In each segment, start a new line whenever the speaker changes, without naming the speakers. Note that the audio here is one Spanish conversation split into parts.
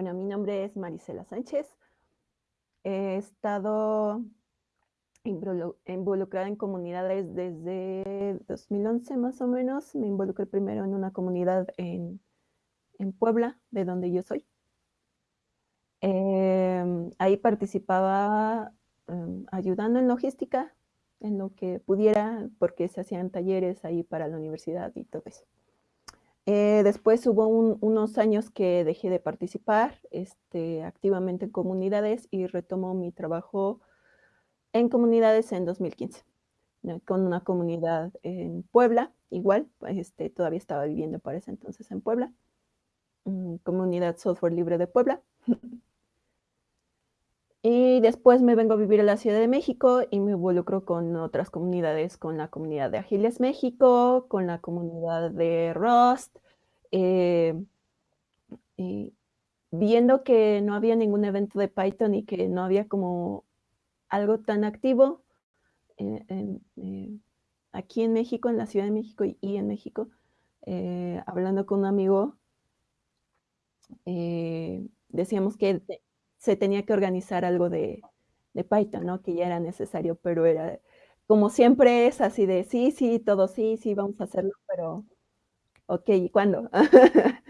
Bueno, mi nombre es Marisela Sánchez. He estado involucrada en comunidades desde 2011 más o menos. Me involucré primero en una comunidad en, Puebla, de donde yo soy. Em, ahí participaba em, ayudando en logística, en lo que pudiera, porque se hacían talleres ahí para la universidad y todo eso. Eh, después hubo unos años que dejé de participar este, activamente en comunidades y retomo mi trabajo en comunidades en 2015, con una comunidad en Puebla, igual, este, todavía estaba viviendo para ese entonces en Puebla, mm, comunidad software libre de Puebla. Y después me vengo a vivir a la Ciudad de México y me involucro con otras comunidades, con la comunidad de Agiles México, con la comunidad de Rust, eh, y viendo que no había ningún evento de Python y que no había como algo tan activo eh, eh, aquí en México, en la Ciudad de México y, en México, hablando con un amigo, decíamos que se tenía que organizar algo de, Python, ¿no? Que ya era necesario, pero era, como siempre es así de, sí, sí, todo sí, sí, vamos a hacerlo, pero, ok, ¿y cuándo?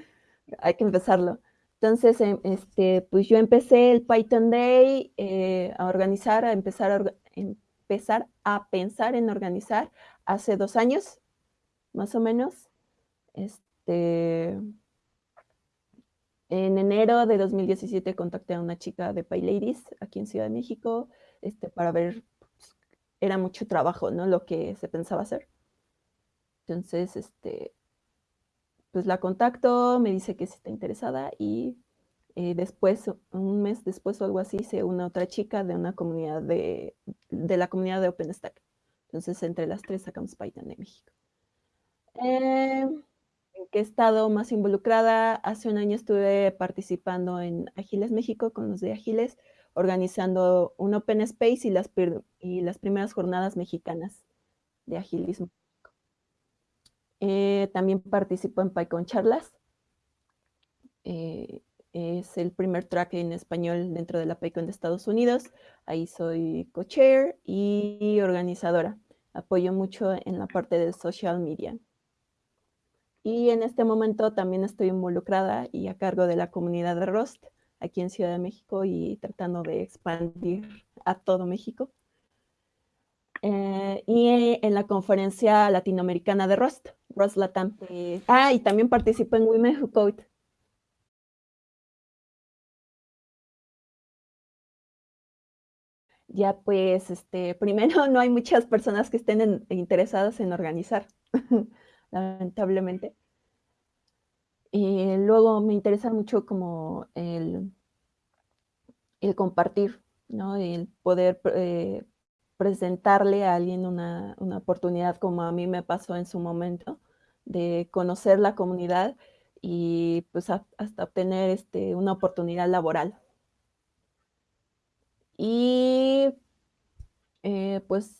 Hay que empezarlo. Entonces, em, este, pues yo empecé el Python Day eh, a organizar, a empezar a, empezar a pensar en organizar hace dos años, más o menos. Este, en enero de 2017 contacté a una chica de PyLadies aquí en Ciudad de México este, para ver, pues, era mucho trabajo, ¿no? Lo que se pensaba hacer. Entonces, este, pues la contacto, me dice que está interesada y eh, después, un mes después o algo así, se une otra chica de una comunidad de, de la comunidad de OpenStack. Entonces, entre las tres sacamos Python de México. Eh, que he estado más involucrada. Hace un año estuve participando en Agiles México con los de Agiles, organizando un Open Space y las, y las primeras jornadas mexicanas de agilismo. Eh, también participo en PyCon Charlas. Eh, es el primer track en español dentro de la PyCon de Estados Unidos. Ahí soy co-chair y organizadora. Apoyo mucho en la parte de social media. Y en este momento también estoy involucrada y a cargo de la comunidad de Rust aquí en Ciudad de México y tratando de expandir a todo México. Eh, y en la conferencia latinoamericana de Rust, Rust Latam. Eh, ah, y también participo en Women Who Code. Ya pues, este, primero no hay muchas personas que estén interesadas en organizar. lamentablemente. Y luego me interesa mucho como el, el compartir, ¿no? El poder eh, presentarle a alguien una, oportunidad como a mí me pasó en su momento, de conocer la comunidad y pues hasta obtener este, una oportunidad laboral. Y eh, pues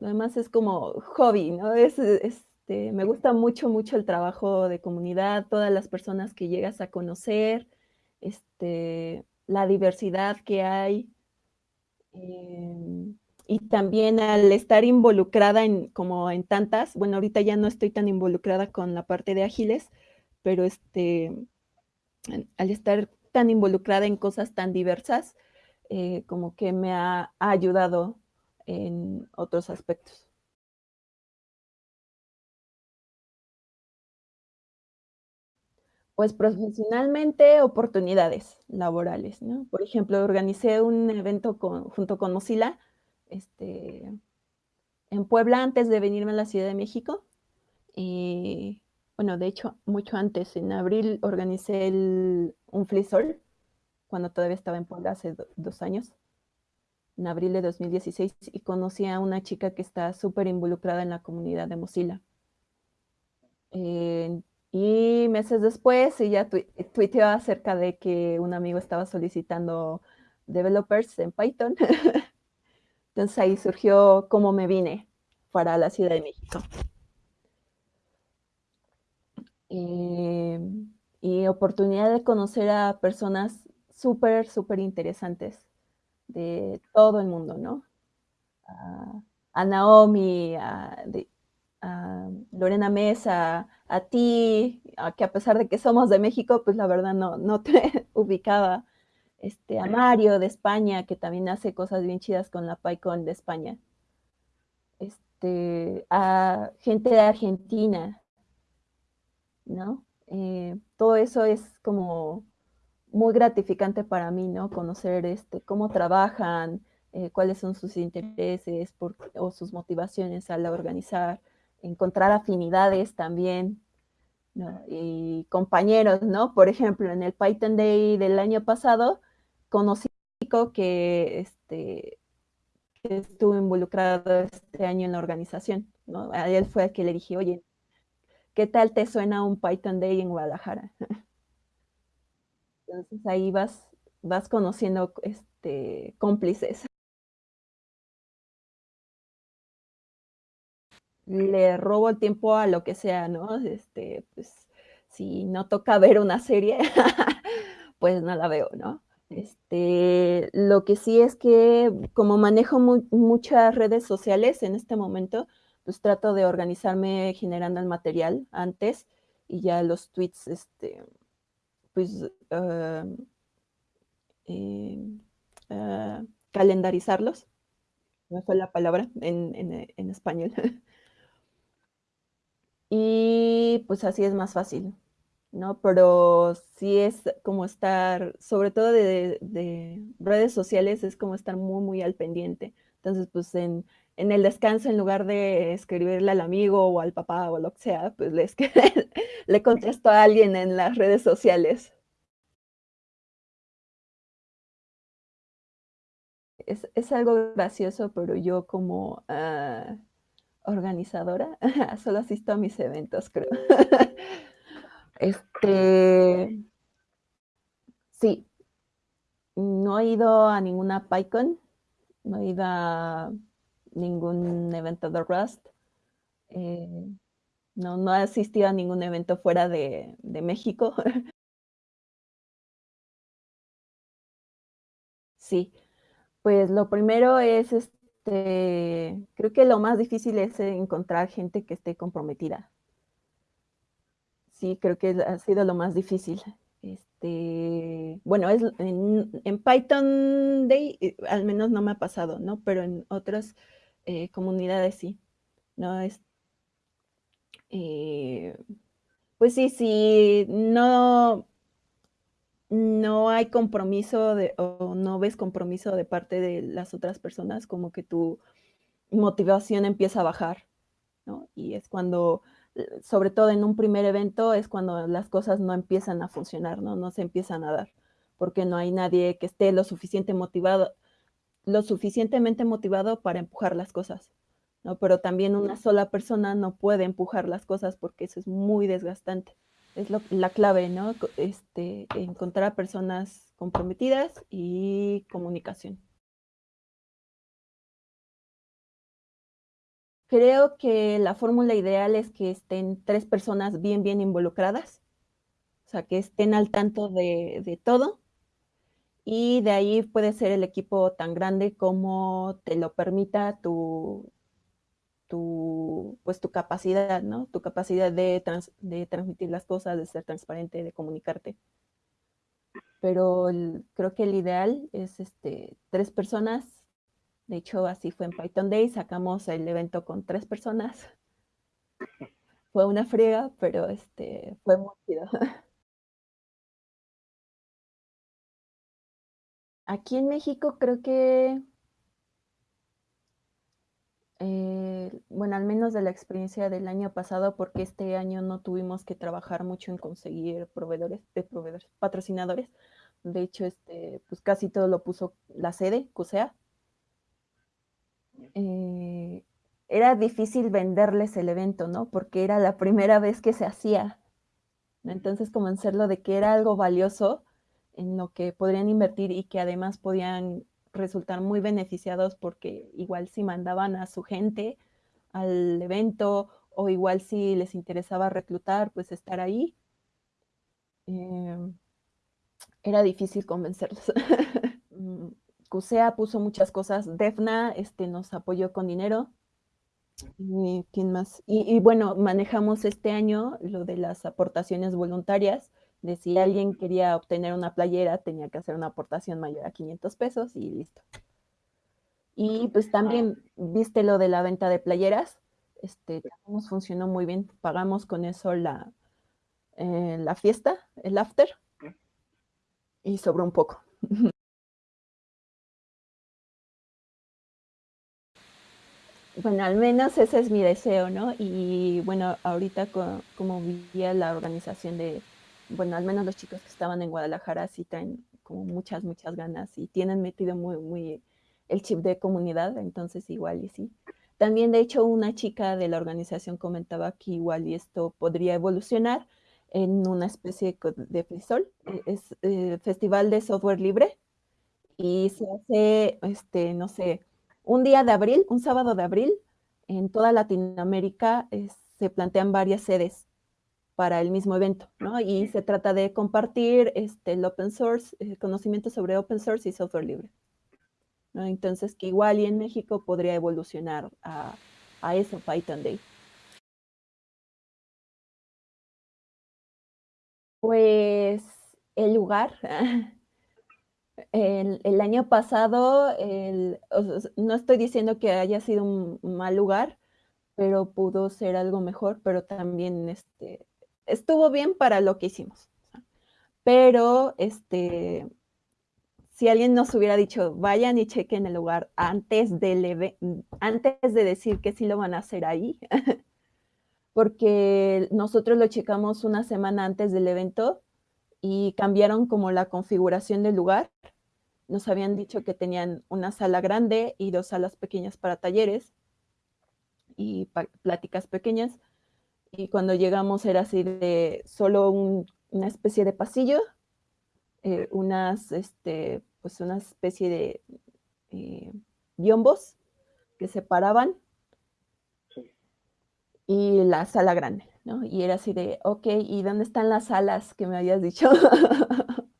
además es como hobby, ¿no? Es, este, me gusta mucho, mucho el trabajo de comunidad, todas las personas que llegas a conocer, este, la diversidad que hay. Em, y también al estar involucrada en, como en tantas, bueno, ahorita ya no estoy tan involucrada con la parte de ágiles, pero este, al estar tan involucrada en cosas tan diversas, eh, como que me ha ayudado en otros aspectos. Pues profesionalmente, oportunidades laborales, ¿no? Por ejemplo, organicé un evento junto con Mozilla este, en Puebla antes de venirme a la Ciudad de México. Bueno, de hecho, mucho antes, en abril, organicé un Flisol, cuando todavía estaba en Puebla hace dos años en abril de 2016 y conocí a una chica que está súper involucrada en la comunidad de Mozilla. Eh, y meses después ella tuiteó acerca de que un amigo estaba solicitando developers en Python. Entonces ahí surgió cómo me vine para la Ciudad de México. Eh, y oportunidad de conocer a personas súper, súper interesantes de todo el mundo, ¿no? A, a Naomi, a, de, a, Lorena Mesa, a ti, a que a pesar de que somos de México, pues la verdad no, no te ubicaba. Este, a Mario de España, que también hace cosas bien chidas con la PyCon de España. Este, a gente de Argentina, ¿no? Eh, todo eso es como muy gratificante para mí, ¿no? Conocer este, cómo trabajan, eh, cuáles son sus intereses o sus motivaciones al organizar, encontrar afinidades también. Y compañeros, ¿no? Por ejemplo, en el Python Day del año pasado, conocí que, este, que estuvo involucrado este año en la organización, ¿no? A él fue el que le dije, oye, ¿qué tal te suena un Python Day en Guadalajara? Entonces ahí vas, vas conociendo este, cómplices. Le robo el tiempo a lo que sea, ¿no? Este, pues, si no toca ver una serie, pues no la veo, ¿no? Este, lo que sí es que como manejo mu muchas redes sociales en este momento, pues trato de organizarme generando el material antes y ya los tweets, este, pues, uh, eh, uh, calendarizarlos. No fue la palabra en, en, en español. y pues así es más fácil. ¿no? Pero sí es como estar, sobre todo de, de, redes sociales, es como estar muy, muy al pendiente. Entonces, pues en, en, el descanso, en lugar de escribirle al amigo o al papá o lo que sea, pues le, le contesto a alguien en las redes sociales. Es, es algo gracioso, pero yo como uh, organizadora solo asisto a mis eventos, creo. Este, sí, no he ido a ninguna PyCon, no he ido a ningún evento de Rust, eh, no, no he asistido a ningún evento fuera de, de México. sí, pues lo primero es, este, creo que lo más difícil es encontrar gente que esté comprometida sí, creo que ha sido lo más difícil. Este, bueno, es en, en, Python Day eh, al menos no me ha pasado, ¿no? Pero en otras eh, comunidades sí, ¿no? Es, eh, pues sí, sí, no, no hay compromiso de, o no ves compromiso de parte de las otras personas, como que tu motivación empieza a bajar, ¿no? Y es cuando sobre todo en un primer evento, es cuando las cosas no empiezan a funcionar, ¿no? No se empiezan a dar, porque no hay nadie que esté lo suficiente motivado, lo suficientemente motivado para empujar las cosas, ¿no? Pero también una sola persona no puede empujar las cosas porque eso es muy desgastante. Es lo, la clave, ¿no? Este, encontrar a personas comprometidas y comunicación. Creo que la fórmula ideal es que estén tres personas bien, bien involucradas, o sea, que estén al tanto de, de todo, y de ahí puede ser el equipo tan grande como te lo permita tu, tu, pues tu capacidad, ¿no? Tu capacidad de, trans, de transmitir las cosas, de ser transparente, de comunicarte. Pero creo que el ideal es este, tres personas de hecho, así fue en Python Day, sacamos el evento con tres personas. Fue una friega, pero este, fue muy chido. Aquí en México creo que, eh, bueno, al menos de la experiencia del año pasado, porque este año no tuvimos que trabajar mucho en conseguir proveedores, de proveedores, patrocinadores. De hecho, este, pues casi todo lo puso la sede, CUSEA, eh, era difícil venderles el evento, ¿no? Porque era la primera vez que se hacía. Entonces convencerlo de que era algo valioso en lo que podrían invertir y que además podían resultar muy beneficiados porque igual si mandaban a su gente al evento o igual si les interesaba reclutar, pues estar ahí, eh, era difícil convencerlos. Mm, CUSEA puso muchas cosas, DEFNA este, nos apoyó con dinero. ¿Quién más? Y, y, bueno, manejamos este año lo de las aportaciones voluntarias, de si alguien quería obtener una playera, tenía que hacer una aportación mayor a 500 pesos y listo. Y pues también, viste lo de la venta de playeras, este, nos funcionó muy bien, pagamos con eso la, eh, la fiesta, el after, y sobró un poco. Bueno, al menos ese es mi deseo, ¿no? Y bueno, ahorita co como vivía la organización de, bueno, al menos los chicos que estaban en Guadalajara sí traen como muchas, muchas ganas y tienen metido muy, muy el chip de comunidad, entonces igual y sí. También, de hecho, una chica de la organización comentaba que igual y esto podría evolucionar en una especie de FISOL, e, es eh, Festival de Software Libre, y se hace, este, no sé, un día de abril, un sábado de abril, en toda Latinoamérica eh, se plantean varias sedes para el mismo evento, ¿no? Y se trata de compartir este, el open source, eh, conocimiento sobre open source y software libre. ¿no? Entonces, que igual y en México podría evolucionar a, a eso Python Day. Pues el lugar. El, el año pasado, el, no estoy diciendo que haya sido un mal lugar, pero pudo ser algo mejor, pero también este, estuvo bien para lo que hicimos. Pero este, si alguien nos hubiera dicho, vayan y chequen el lugar antes de, antes de decir que sí lo van a hacer ahí, porque nosotros lo checamos una semana antes del evento y cambiaron como la configuración del lugar. Nos habían dicho que tenían una sala grande y dos salas pequeñas para talleres y pláticas pequeñas. Y cuando llegamos era así de solo una especie de pasillo eh, unas, este, pues una especie de eh, biombos que separaban y la sala grande, ¿no? Y era así de, ok, ¿y dónde están las salas que me habías dicho?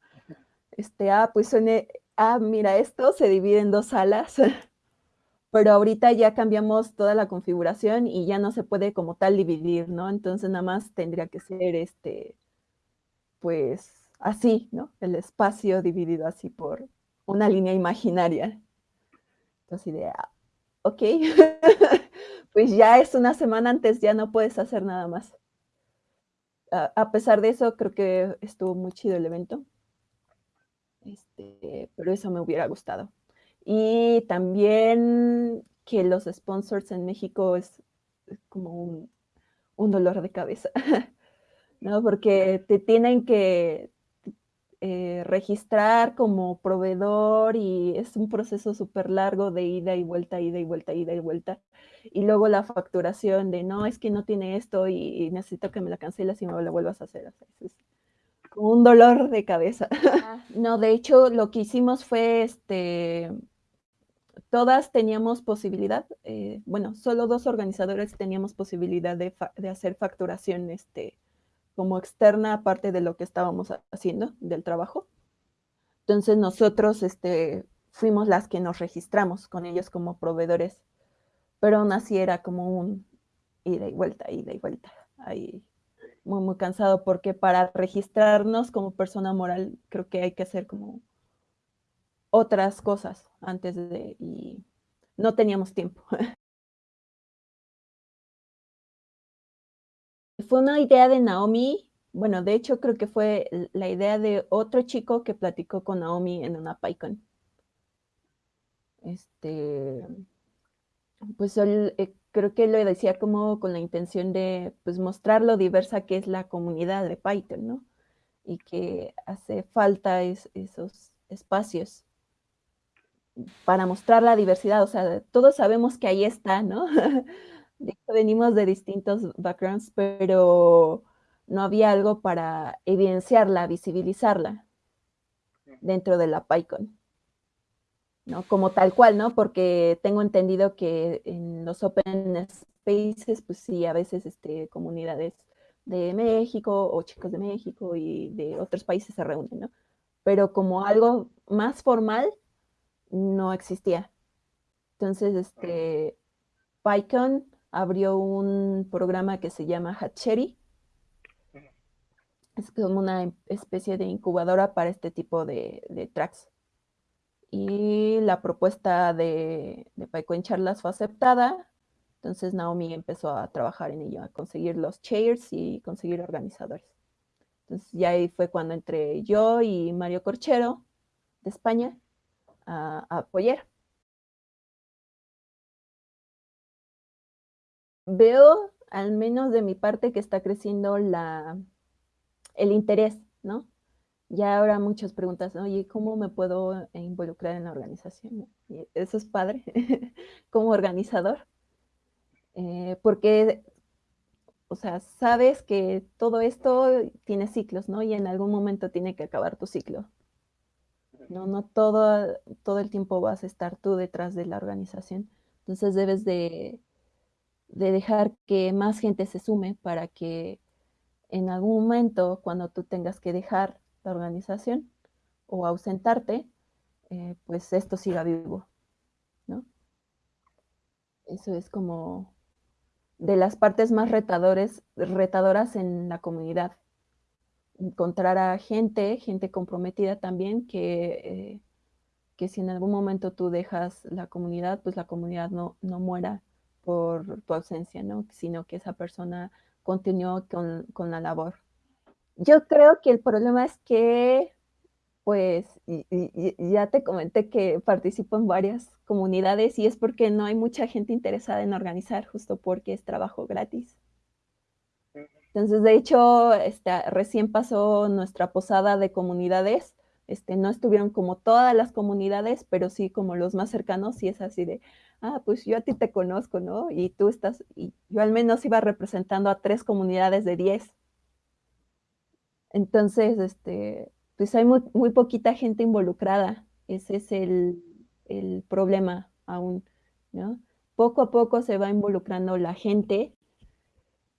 este, ah, pues suene, ah, mira, esto se divide en dos salas, pero ahorita ya cambiamos toda la configuración y ya no se puede como tal dividir, ¿no? Entonces nada más tendría que ser, este, pues, así, ¿no? El espacio dividido así por una línea imaginaria. Entonces, idea, ok, pues ya es una semana antes, ya no puedes hacer nada más. A, a pesar de eso, creo que estuvo muy chido el evento. Este, pero eso me hubiera gustado. Y también que los sponsors en México es, como un, dolor de cabeza, ¿no? Porque te tienen que, eh, registrar como proveedor y es un proceso súper largo de ida y vuelta, ida y vuelta, ida y vuelta. Y luego la facturación de, no, es que no tiene esto y, necesito que me la cancelas y me la vuelvas a hacer. es como un dolor de cabeza. Ah. no, de hecho, lo que hicimos fue, este, todas teníamos posibilidad, eh, bueno, solo dos organizadores teníamos posibilidad de, de hacer facturación, este, como externa aparte de lo que estábamos haciendo del trabajo. Entonces nosotros este, fuimos las que nos registramos con ellos como proveedores, pero aún así era como un ida y vuelta, ida y vuelta, ahí muy, muy cansado, porque para registrarnos como persona moral creo que hay que hacer como otras cosas antes de, y no teníamos tiempo. fue una idea de Naomi, bueno, de hecho creo que fue la idea de otro chico que platicó con Naomi en una PyCon. Este, pues eh, creo que lo decía como con la intención de pues, mostrar lo diversa que es la comunidad de Python, ¿no? Y que hace falta esos espacios para mostrar la diversidad, o sea, todos sabemos que ahí está, ¿no? venimos de distintos backgrounds, pero no había algo para evidenciarla, visibilizarla dentro de la PyCon. ¿no? Como tal cual, ¿no? Porque tengo entendido que en los open spaces, pues sí, a veces este, comunidades de México o chicos de México y de otros países se reúnen, ¿no? Pero como algo más formal, no existía. Entonces, este, PyCon abrió un programa que se llama Hatchery. Es como una especie de incubadora para este tipo de, de tracks. Y la propuesta de, de PyCon Charlas fue aceptada. Entonces Naomi empezó a trabajar en ello, a conseguir los chairs y conseguir organizadores. Entonces ya ahí fue cuando entré yo y Mario Corchero de España a, apoyar. Veo, al menos de mi parte, que está creciendo la, el interés, ¿no? Ya ahora muchas preguntas, oye, ¿cómo me puedo involucrar en la organización? Eso es padre, como organizador, eh, porque, o sea, sabes que todo esto tiene ciclos, ¿no? Y en algún momento tiene que acabar tu ciclo. No, no todo, todo el tiempo vas a estar tú detrás de la organización. Entonces debes de, de dejar que más gente se sume para que en algún momento, cuando tú tengas que dejar la organización o ausentarte, eh, pues esto siga vivo, ¿no? Eso es como de las partes más retadores, retadoras en la comunidad. Encontrar a gente, gente comprometida también, que, eh, que si en algún momento tú dejas la comunidad, pues la comunidad no, no muera por tu ausencia, ¿no? Sino que esa persona continuó con, con la labor. Yo creo que el problema es que, pues, y, y, ya te comenté que participo en varias comunidades y es porque no hay mucha gente interesada en organizar, justo porque es trabajo gratis. Entonces, de hecho, este, recién pasó nuestra posada de comunidades. Este, no estuvieron como todas las comunidades, pero sí como los más cercanos, y es así de, ah, pues yo a ti te conozco, ¿no? Y tú estás, y yo al menos iba representando a tres comunidades de diez. Entonces, este, pues hay muy, poquita gente involucrada. Ese es el, problema aún. Poco a poco se va involucrando la gente,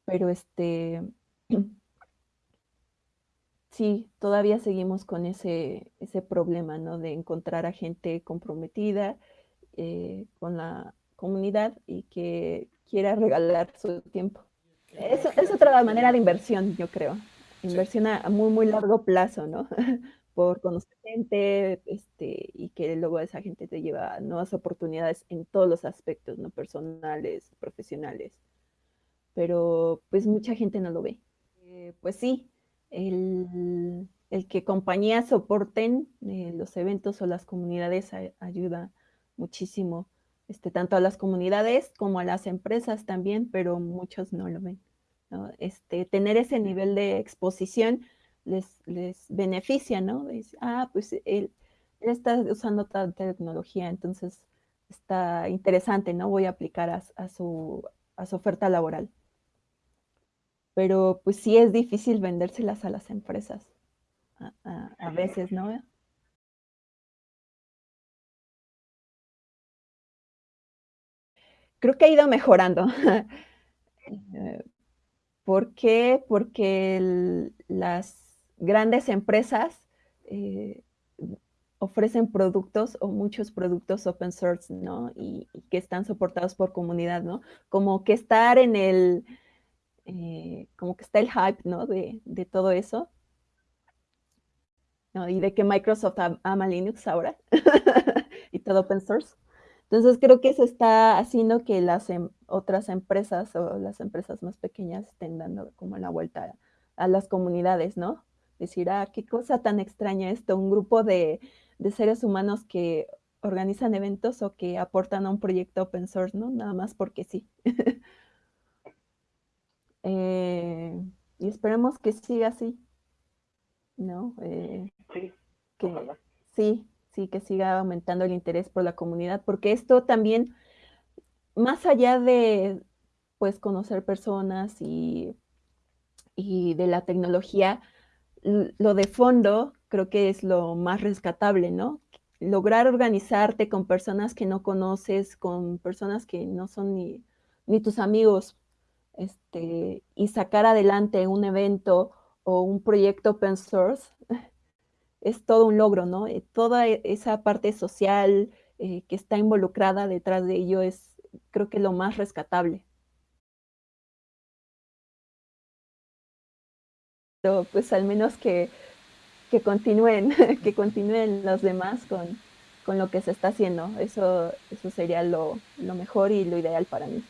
pero este, sí, todavía seguimos con ese, ese problema, ¿no? De encontrar a gente comprometida, eh, con la comunidad y que quiera regalar su tiempo. Es, es, otra manera de inversión, yo creo. Inversión a muy, muy largo plazo, ¿no? Por conocer gente este, y que luego esa gente te lleva a nuevas oportunidades en todos los aspectos, ¿no? Personales, profesionales. Pero pues mucha gente no lo ve. Eh, pues sí, el, que compañías soporten eh, los eventos o las comunidades ayuda muchísimo, este, tanto a las comunidades como a las empresas también, pero muchos no lo ven. ¿no? Este, tener ese nivel de exposición les, beneficia, ¿no? ah, pues él, está usando tal tecnología, entonces está interesante, ¿no? Voy a aplicar a, su, a su oferta laboral. Pero pues sí es difícil vendérselas a las empresas, a, veces, ¿no? creo que ha ido mejorando. Eh, ¿Por qué? Porque las grandes empresas eh, ofrecen productos o muchos productos open source, ¿no? Y, que están soportados por comunidad, ¿no? Como que estar en el, eh, como que está el hype, ¿no? De, todo eso. Y de que Microsoft ama Linux ahora y todo open source. Entonces creo que eso está haciendo que las em otras empresas o las empresas más pequeñas estén dando como la vuelta a, a las comunidades, ¿no? Decir, ah, qué cosa tan extraña esto, un grupo de, de, seres humanos que organizan eventos o que aportan a un proyecto open source, ¿no? Nada más porque sí. eh, y esperemos que siga así, ¿no? Eh,
sí,
que, sí, sí, que siga aumentando el interés por la comunidad, porque esto también, más allá de, pues, conocer personas y, y de la tecnología, lo de fondo creo que es lo más rescatable, ¿no? Lograr organizarte con personas que no conoces, con personas que no son ni, ni tus amigos, este, y sacar adelante un evento o un proyecto open source, es todo un logro, ¿no? Eh, toda e esa parte social, eh, que está involucrada detrás de ello es, creo que lo más rescatable. Pero, pues, al menos que que continúen que continúen los demás con con lo que se está haciendo. Eso eso sería lo lo mejor y lo ideal para mí.